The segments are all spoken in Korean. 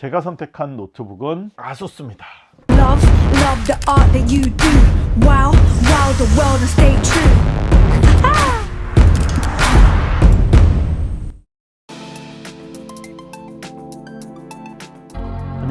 제가 선택한 노트북은 아수스입니다. Love, love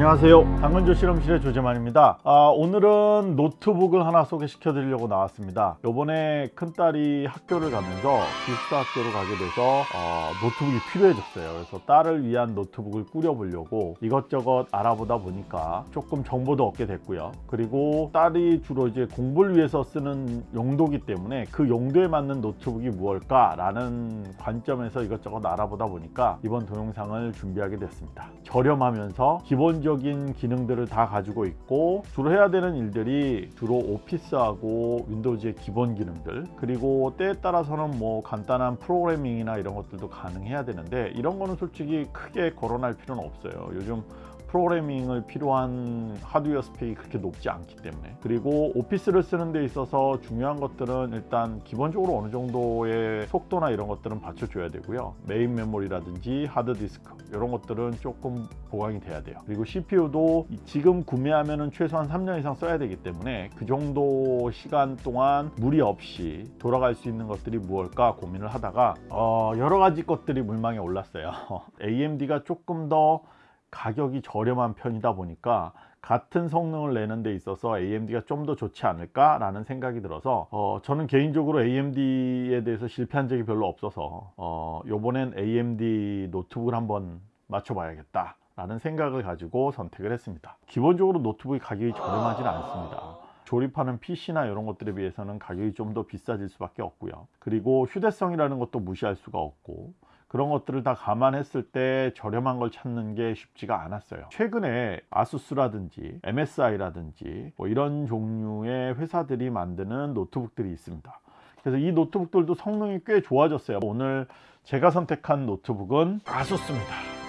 안녕하세요. 당근조 실험실의 조재만입니다. 아, 오늘은 노트북을 하나 소개시켜 드리려고 나왔습니다. 요번에 큰딸이 학교를 가면서 기숙사 학교를 가게 돼서 어, 노트북이 필요해졌어요. 그래서 딸을 위한 노트북을 꾸려 보려고 이것저것 알아보다 보니까 조금 정보도 얻게 됐고요. 그리고 딸이 주로 이제 공부를 위해서 쓰는 용도기 때문에 그 용도에 맞는 노트북이 무엇일까 라는 관점에서 이것저것 알아보다 보니까 이번 동영상을 준비하게 됐습니다. 저렴하면서 기본적 인 기능들을 다 가지고 있고 주로 해야 되는 일들이 주로 오피스하고 Windows의 기본 기능들 그리고 때에 따라서는 뭐 간단한 프로그래밍이나 이런 것들도 가능해야 되는데 이런 거는 솔직히 크게 거론할 필요는 없어요. 요즘 프로그래밍을 필요한 하드웨어 스펙이 그렇게 높지 않기 때문에. 그리고 오피스를 쓰는 데 있어서 중요한 것들은 일단 기본적으로 어느 정도의 속도나 이런 것들은 받쳐줘야 되고요. 메인 메모리라든지 하드디스크 이런 것들은 조금 보강이 돼야 돼요. 그리고 CPU도 지금 구매하면 최소한 3년 이상 써야 되기 때문에 그 정도 시간 동안 무리 없이 돌아갈 수 있는 것들이 무엇일까 고민을 하다가 어, 여러 가지 것들이 물망에 올랐어요. AMD가 조금 더 가격이 저렴한 편이다 보니까 같은 성능을 내는 데 있어서 AMD가 좀 더 좋지 않을까 라는 생각이 들어서 어, 저는 개인적으로 AMD에 대해서 실패한 적이 별로 없어서 어, 요번엔 AMD 노트북을 한번 맞춰 봐야겠다 라는 생각을 가지고 선택을 했습니다. 기본적으로 노트북이 가격이 저렴하진 않습니다. 조립하는 PC나 이런 것들에 비해서는 가격이 좀 더 비싸질 수밖에 없고요. 그리고 휴대성이라는 것도 무시할 수가 없고 그런 것들을 다 감안했을 때 저렴한 걸 찾는 게 쉽지가 않았어요. 최근에 아수스라든지 MSI라든지 뭐 이런 종류의 회사들이 만드는 노트북들이 있습니다. 그래서 이 노트북들도 성능이 꽤 좋아졌어요. 오늘 제가 선택한 노트북은 아수스입니다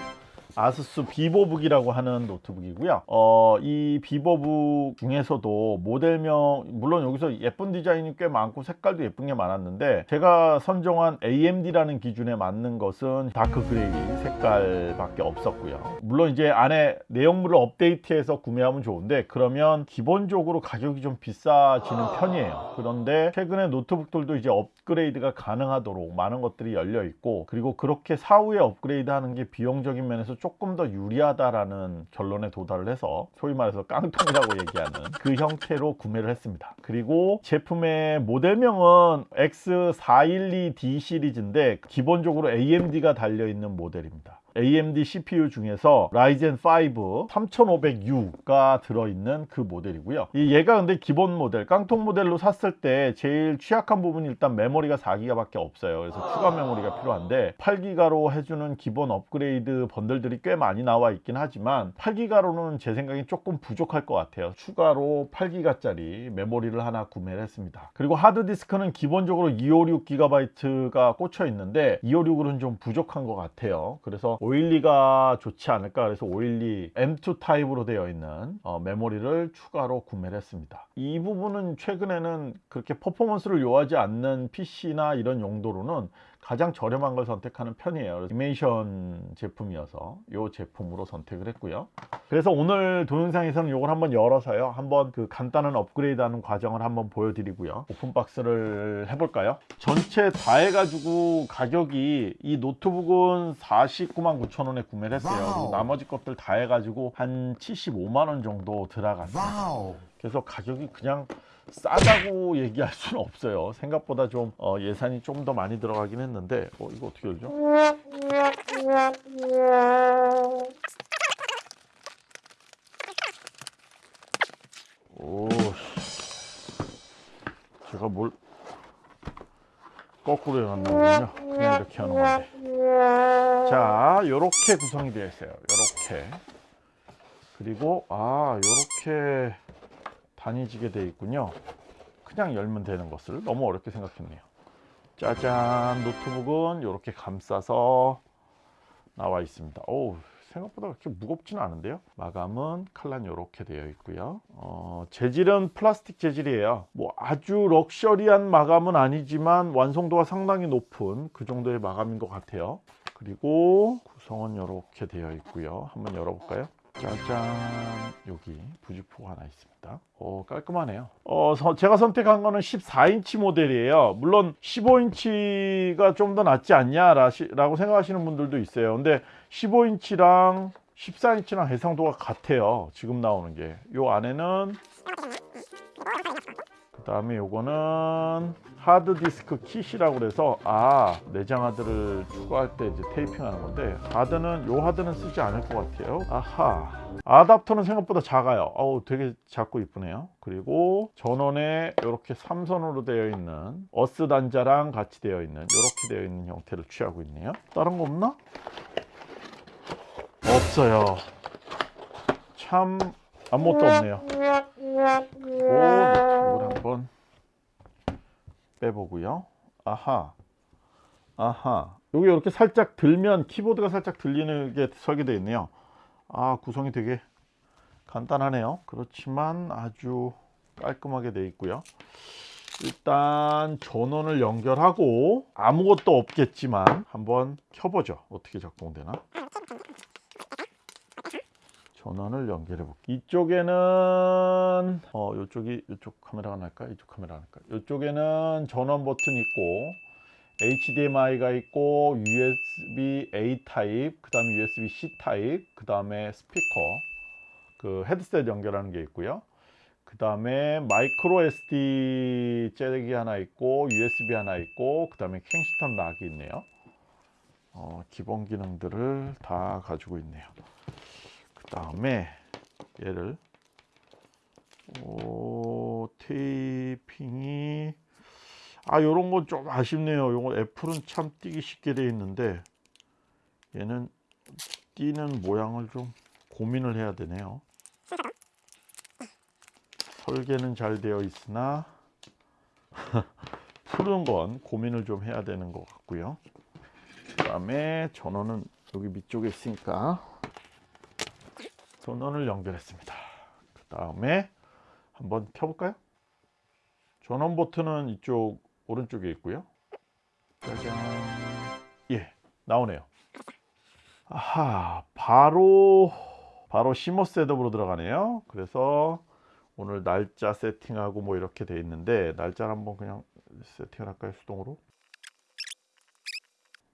아수스 Vivobook이라고 하는 노트북이고요. 어, 이 Vivobook 중에서도 모델명 물론 여기서 예쁜 디자인이 꽤 많고 색깔도 예쁜 게 많았는데 제가 선정한 AMD라는 기준에 맞는 것은 dark gray 색깔밖에 없었고요. 물론 이제 안에 내용물을 업데이트해서 구매하면 좋은데 그러면 기본적으로 가격이 좀 비싸지는 편이에요. 그런데 최근에 노트북들도 이제 업그레이드가 가능하도록 많은 것들이 열려 있고 그리고 그렇게 사후에 업그레이드 하는 게 비용적인 면에서 조금 더 유리하다라는 결론에 도달을 해서 소위 말해서 깡통이라고 얘기하는 그 형태로 구매를 했습니다. 그리고 제품의 모델명은 X412D 시리즈인데 기본적으로 AMD가 달려있는 모델입니다 AMD CPU 중에서 라이젠 5 3500U가 들어있는 그 모델이고요. 이 얘가 근데 기본 모델 깡통 모델로 샀을 때 제일 취약한 부분이 일단 메모리가 4기가 밖에 없어요. 그래서 추가 메모리가 필요한데 8기가로 해주는 기본 업그레이드 번들들이 꽤 많이 나와 있긴 하지만 8기가로는 제 생각에 조금 부족할 것 같아요. 추가로 8기가짜리 메모리를 하나 구매를 했습니다. 그리고 하드디스크는 기본적으로 256GB가 꽂혀 있는데 256으로는 좀 부족한 것 같아요. 그래서 512가 좋지 않을까 그래서 512 M2 타입으로 되어 있는 어, 메모리를 추가로 구매를 했습니다. 이 부분은 최근에는 그렇게 퍼포먼스를 요하지 않는 PC나 이런 용도로는 가장 저렴한 걸 선택하는 편이에요. 이메이션 제품이어서 이 제품으로 선택을 했고요. 그래서 오늘 동영상에서는 이걸 한번 열어서요. 한번 그 간단한 업그레이드 하는 과정을 한번 보여드리고요. 오픈박스를 해볼까요? 전체 다 해가지고 가격이 이 노트북은 49만 9천 원에 구매를 했어요. 그리고 나머지 것들 다 해가지고 한 75만 원 정도 들어갔어요 그래서 가격이 그냥 싸다고 얘기할 수는 없어요. 생각보다 좀 어, 예산이 좀 더 많이 들어가긴 했는데 어, 이거 어떻게 열죠? 오 제가 뭘 거꾸로 해놨는군요? 그냥 이렇게 하는 건데. 자 요렇게 구성이 되어 있어요. 요렇게. 그리고 아 요렇게 단위지게 되어 있군요. 그냥 열면 되는 것을 너무 어렵게 생각했네요. 짜잔 노트북은 이렇게 감싸서 나와 있습니다. 오 생각보다 그렇게 무겁지는 않은데요? 마감은 칼란 이렇게 되어 있고요. 어, 재질은 플라스틱 재질이에요. 뭐 아주 럭셔리한 마감은 아니지만 완성도가 상당히 높은 그 정도의 마감인 것 같아요. 그리고 구성은 이렇게 되어 있고요. 한번 열어볼까요 짜잔 여기 부직포가 하나 있습니다. 어 깔끔하네요. 어 서- 제가 선택한 거는 14인치 모델이에요. 물론 15인치가 좀 더 낫지 않냐 라고 생각하시는 분들도 있어요. 근데 15인치랑 14인치랑 해상도가 같아요. 지금 나오는 게. 요 안에는 그 다음에 요거는 하드디스크 킷이라고 그래서 아 내장하드를 추가할 때 이제 테이핑 하는 건데 하드는 요 하드는 쓰지 않을 것 같아요. 아하. 아답터는 생각보다 작아요. 어우 되게 작고 이쁘네요. 그리고 전원에 이렇게 삼선으로 되어 있는 어스 단자랑 같이 되어 있는 이렇게 되어 있는 형태를 취하고 있네요. 다른 거 없나? 없어요. 참 아무것도 없네요. 오 빼보고요. 아하, 아하. 여기 이렇게 살짝 들면 키보드가 살짝 들리는 게 설계되어 있네요. 아 구성이 되게 간단하네요. 그렇지만 아주 깔끔하게 되어 있고요. 일단 전원을 연결하고 아무것도 없겠지만 한번 켜보죠. 어떻게 작동되나? 전원을 연결해 볼게요. 이쪽에는 어 이쪽이 이쪽 카메라가 날까? 이쪽 카메라가 날까? 이쪽에는 전원 버튼 있고 HDMI가 있고 USB A 타입, 그 다음에 USB C 타입, 그 다음에 스피커, 그 헤드셋 연결하는 게 있고요. 그 다음에 마이크로 SD 잭이 하나 있고 USB 하나 있고 그 다음에 킹스턴 락이 있네요. 어, 기본 기능들을 다 가지고 있네요. 그 다음에 얘를 오 테이핑이 아 요런 건 좀 아쉽네요. 요거 애플은 참 띄기 쉽게 돼 있는데 얘는 띄는 모양을 좀 고민을 해야 되네요. 설계는 잘 되어 있으나 푸는 건 고민을 좀 해야 되는 것 같고요. 그 다음에 전원은 여기 밑쪽에 있으니까 전원을 연결했습니다. 그 다음에 한번 켜볼까요? 전원 버튼은 이쪽 오른쪽에 있고요. 짜잔. 예, 나오네요. 아하, 바로 바로 CMOS setup으로 들어가네요. 그래서 오늘 날짜 세팅하고 뭐 이렇게 돼 있는데 날짜를 한번 그냥 세팅을 할까요? 수동으로?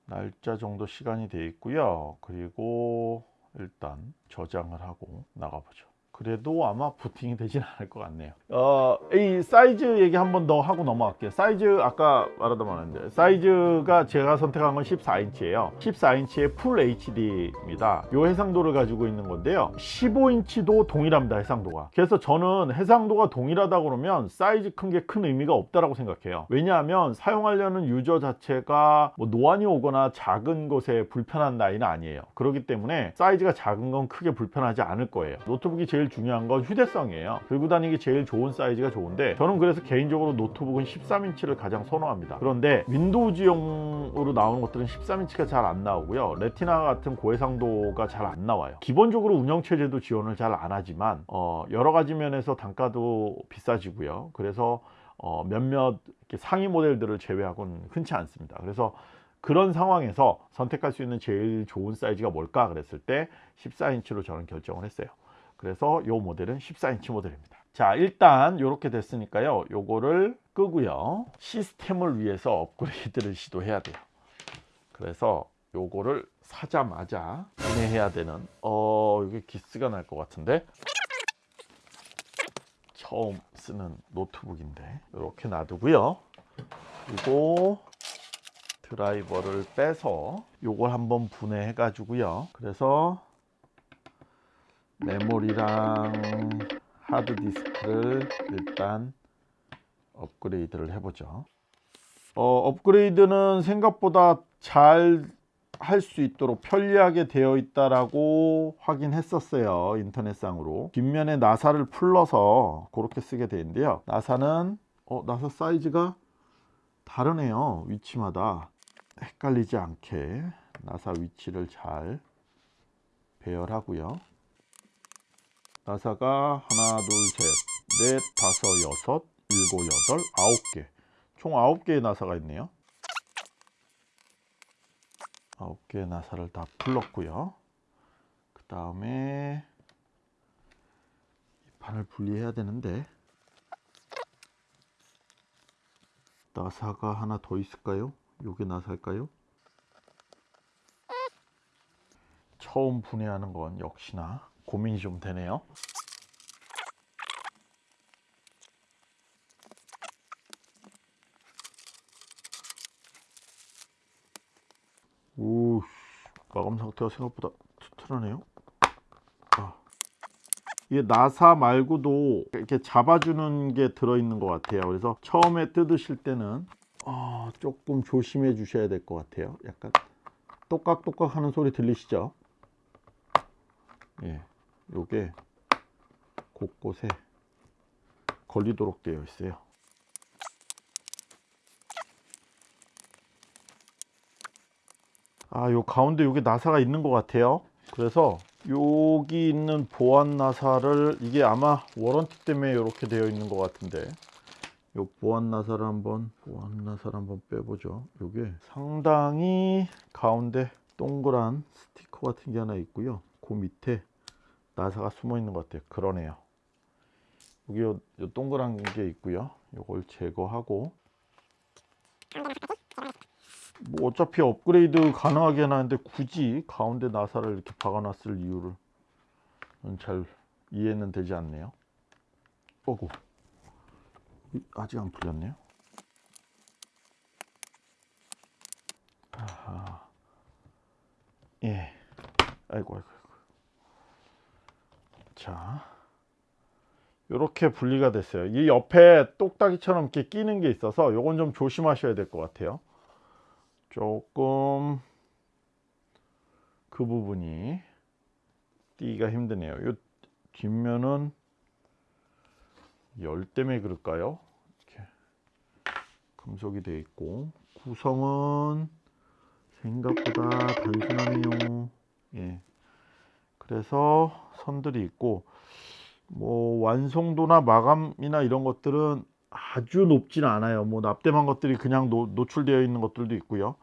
날짜 정도 시간이 돼 있고요. 그리고 일단 저장을 하고 나가보죠. 그래도 아마 부팅이 되진 않을 것 같네요. 어, 이 사이즈 얘기 한 번 더 하고 넘어갈게요. 사이즈 아까 말하다 말았는데 사이즈가 제가 선택한 건 14인치예요. 14인치의 full HD입니다. 요 해상도를 가지고 있는 건데요. 15인치도 동일합니다. 해상도가. 그래서 저는 해상도가 동일하다 그러면 사이즈 큰 게 큰 의미가 없다라고 생각해요. 왜냐하면 사용하려는 유저 자체가 뭐 노안이 오거나 작은 것에 불편한 나이는 아니에요. 그렇기 때문에 사이즈가 작은 건 크게 불편하지 않을 거예요. 노트북이 제일 중요한 건 휴대성이에요. 들고 다니기 제일 좋은 사이즈가 좋은데 저는 그래서 개인적으로 노트북은 13인치를 가장 선호합니다. 그런데 Windows용으로 나오는 것들은 13인치가 잘 안 나오고요. Retina 같은 고해상도가 잘 안 나와요. 기본적으로 운영체제도 지원을 잘 안 하지만 어, 여러 가지 면에서 단가도 비싸지고요. 그래서 어, 몇몇 상위 모델들을 제외하고는 흔치 않습니다. 그래서 그런 상황에서 선택할 수 있는 제일 좋은 사이즈가 뭘까 그랬을 때 14인치로 저는 결정을 했어요. 그래서 이 모델은 14인치 모델입니다. 자 일단 이렇게 됐으니까요. 요거를 끄고요. 시스템을 위해서 업그레이드를 시도해야 돼요. 그래서 요거를 사자마자 구매해야 되는 어 이게 기스가 날 것 같은데 처음 쓰는 노트북인데 이렇게 놔두고요. 그리고 드라이버를 빼서 요걸 한번 분해해 가지고요. 그래서 메모리랑 하드디스크를 일단 업그레이드를 해보죠. 어, 업그레이드는 생각보다 잘 할 수 있도록 편리하게 되어 있다라고 확인했었어요 인터넷상으로. 뒷면에 나사를 풀러서 그렇게 쓰게 되는데요. 나사는 어, 나사 사이즈가 다르네요 위치마다. 헷갈리지 않게 나사 위치를 잘 배열하고요 나사가 하나, 둘, 셋, 넷, 다섯, 여섯, 일곱, 여덟, 아홉 개. 총 아홉 개의 나사가 있네요. 아홉 개의 나사를 다 풀렀고요. 그 다음에 잘 분리해야 되는데 나사가 하나 더 있을까요? 요게 나사일까요? 처음 분해하는 건 역시나 고민이 좀 되네요. 오, 마감 상태가 생각보다 튼튼하네요. 아. 이게 나사 말고도 이렇게 잡아주는 게 들어있는 것 같아요. 그래서 처음에 뜯으실 때는 아, 조금 조심해 주셔야 될 것 같아요. 약간 똑깍똑깍 하는 소리 들리시죠? 예, 요게 곳곳에 걸리도록 되어 있어요. 아, 요 가운데 여기 나사가 있는 것 같아요. 그래서 여기 있는 보안 나사를 이게 아마 워런티 때문에 이렇게 되어 있는 것 같은데 요 보안 나사를 한번 보안 나사를 한번 빼보죠. 요게 상당히 가운데 동그란 스티커 같은 게 하나 있고요. 그 밑에 나사가 숨어 있는 것 같아요. 그러네요. 여기 요, 요 동그란 게 있고요. 요걸 제거하고 뭐 어차피 업그레이드 가능하게 해놨는데 굳이 가운데 나사를 이렇게 박아놨을 이유를 잘 이해는 되지 않네요. 어구 아직 안 풀렸네요. 아하. 예. 아이고 아이고. 자. 이렇게 분리가 됐어요. 이 옆에 똑딱이처럼 이렇게 끼는 게 있어서 요건 좀 조심하셔야 될 것 같아요. 조금 그 부분이 띄기가 힘드네요. 이 뒷면은 열 때문에 그럴까요? 이렇게 금속이 되어 있고 구성은 생각보다 단순하네요. 예. 그래서 선들이 있고 뭐 완성도나 마감이나 이런 것들은 아주 높지는 않아요. 뭐 납땜한 것들이 그냥 노, 노출되어 있는 것들도 있고요.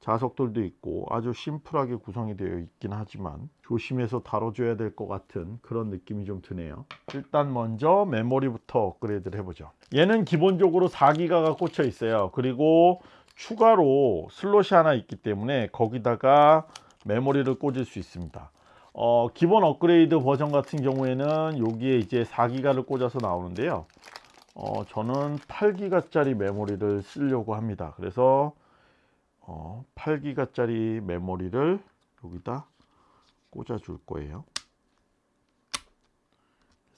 자석들도 있고 아주 심플하게 구성이 되어 있긴 하지만 조심해서 다뤄줘야 될 것 같은 그런 느낌이 좀 드네요. 일단 먼저 메모리부터 업그레이드를 해보죠. 얘는 기본적으로 4기가가 꽂혀 있어요. 그리고 추가로 슬롯이 하나 있기 때문에 거기다가 메모리를 꽂을 수 있습니다. 어, 기본 업그레이드 버전 같은 경우에는 여기에 이제 4기가를 꽂아서 나오는데요. 어, 저는 8기가 짜리 메모리를 쓰려고 합니다. 그래서 어, 8기가 짜리 메모리를 여기다 꽂아 줄 거예요.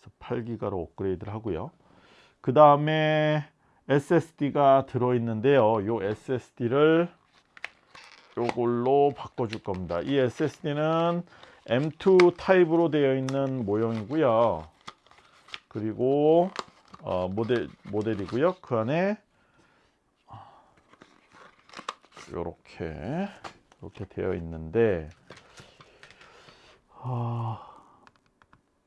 그래서 8기가로 업그레이드를 하고요. 그 다음에 SSD가 들어 있는데요. 이 SSD를 요걸로 바꿔 줄 겁니다. 이 SSD는 M2 타입으로 되어 있는 모형이고요. 그리고 어, 모델 모델이고요. 그 안에 이렇게 이렇게 되어 있는데 아,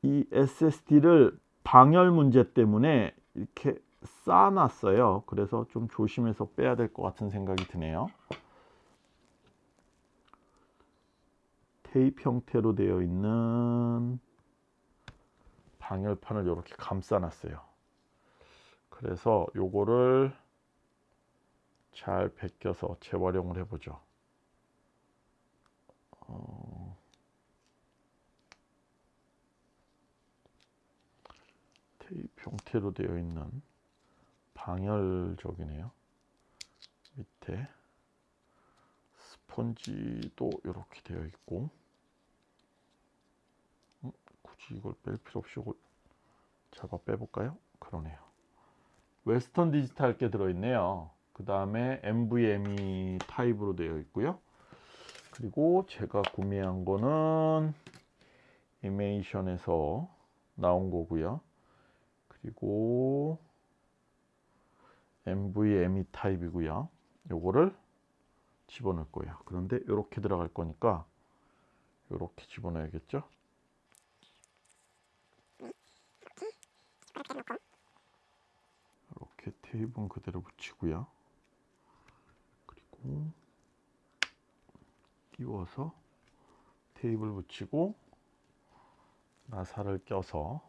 이 SSD를 방열 문제 때문에 이렇게 쌓아놨어요. 그래서 좀 조심해서 빼야 될 것 같은 생각이 드네요. 테이프 형태로 되어 있는 방열판을 이렇게 감싸 놨어요. 그래서 요거를 잘 벗겨서 재활용을 해보죠. 어... 테이프 형태로 되어 있는 방열적이네요. 밑에 스펀지도 이렇게 되어 있고 음, 굳이 이걸 뺄 필요 없이 이걸 잡아 빼볼까요? 그러네요. Western Digital 게 들어있네요. 그 다음에 NVMe 타입으로 되어 있고요. 그리고 제가 구매한 거는 이메이션에서 나온 거고요. 그리고 NVMe 타입이고요. 요거를 집어넣을 거예요. 그런데 이렇게 들어갈 거니까 이렇게 집어넣어야겠죠? 이렇게 테이프는 그대로 붙이고요. 그리고 끼워서 테이프를 붙이고 나사를 껴서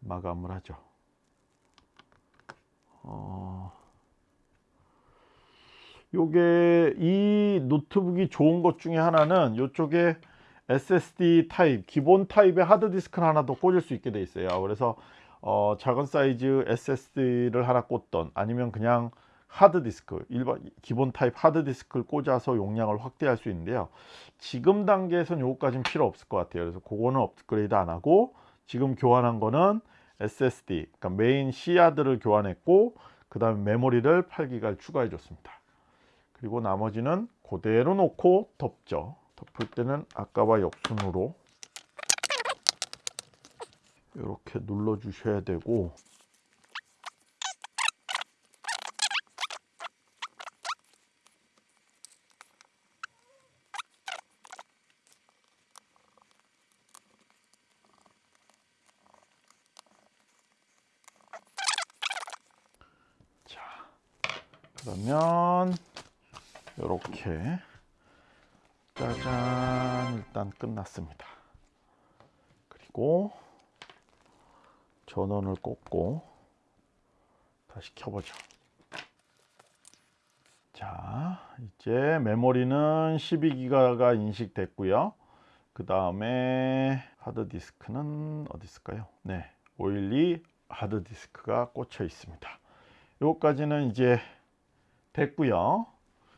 마감을 하죠. 어, 요게 이 노트북이 좋은 것 중에 하나는 이쪽에 SSD 타입 기본 타입의 하드 디스크를 하나 더 꽂을 수 있게 돼 있어요. 그래서 어, 작은 사이즈 SSD를 하나 꽂던 아니면 그냥 하드 디스크 일반 기본 타입 하드 디스크를 꽂아서 용량을 확대할 수 있는데요. 지금 단계에서는 요거까지는 필요 없을 것 같아요. 그래서 그거는 업그레이드 안 하고 지금 교환한 거는 SSD 그러니까 메인 C하드를 교환했고 그 다음에 메모리를 8기가를 추가해 줬습니다. 그리고 나머지는 그대로 놓고 덮죠. 덮을 때는 아까와 역순으로 이렇게 눌러 주셔야 되고 자 그러면 이렇게 짜잔 일단 끝났습니다. 그리고 전원을 꽂고 다시 켜보죠. 자 이제 메모리는 12기가가 인식됐고요. 그 다음에 하드디스크는 어디 있을까요? 네, 512 하드디스크가 꽂혀 있습니다. 요까지는 이제 됐고요.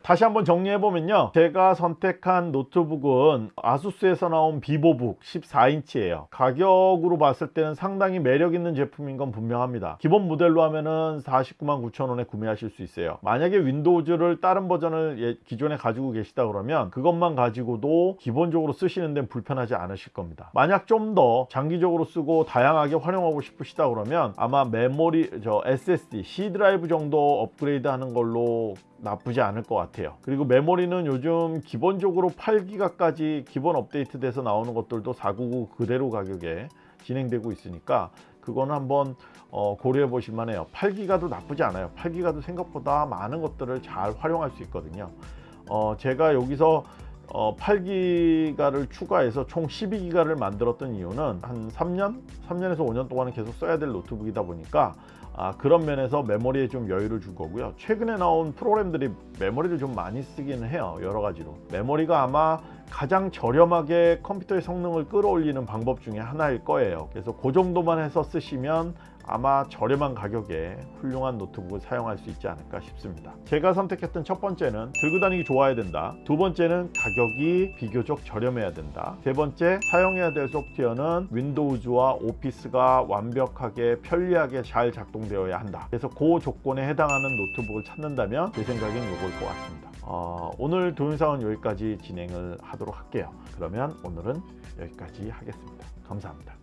다시 한번 정리해 보면요. 제가 선택한 노트북은 ASUS에서 나온 VivoBook 14인치예요. 가격으로 봤을 때는 상당히 매력 있는 제품인 건 분명합니다. 기본 모델로 하면은 49만 9천 원에 구매하실 수 있어요. 만약에 Windows를 다른 버전을 예- 기존에 가지고 계시다 그러면 그것만 가지고도 기본적으로 쓰시는 데는 불편하지 않으실 겁니다. 만약 좀 더 장기적으로 쓰고 다양하게 활용하고 싶으시다 그러면 아마 메모리 저 SSD C 드라이브 정도 업그레이드 하는 걸로 나쁘지 않을 것 같아요. 그리고 메모리는 요즘 기본적으로 8기가까지 기본 업데이트 돼서 나오는 것들도 499 그대로 가격에 진행되고 있으니까 그거는 한번 어, 고려해 보실 만해요. 8기가도 나쁘지 않아요. 8기가도 생각보다 많은 것들을 잘 활용할 수 있거든요. 어, 제가 여기서 어, 8기가를 추가해서 총 12기가를 만들었던 이유는 한 3년, 3년에서 5년 동안은 계속 써야 될 노트북이다 보니까 아, 그런 면에서 메모리에 좀 여유를 준 거고요. 최근에 나온 프로그램들이 메모리를 좀 많이 쓰기는 해요. 여러 가지로. 메모리가 아마 가장 저렴하게 컴퓨터의 성능을 끌어올리는 방법 중에 하나일 거예요. 그래서 그 정도만 해서 쓰시면 아마 저렴한 가격에 훌륭한 노트북을 사용할 수 있지 않을까 싶습니다. 제가 선택했던 첫 번째는 들고 다니기 좋아야 된다. 두 번째는 가격이 비교적 저렴해야 된다. 세 번째 사용해야 될 소프트웨어는 Windows와 Office가 완벽하게 편리하게 잘 작동되어야 한다. 그래서 그 조건에 해당하는 노트북을 찾는다면 제 생각엔 이거일 것 같습니다. 어, 오늘 동영상은 여기까지 진행을 하도록 할게요. 그러면 오늘은 여기까지 하겠습니다. 감사합니다.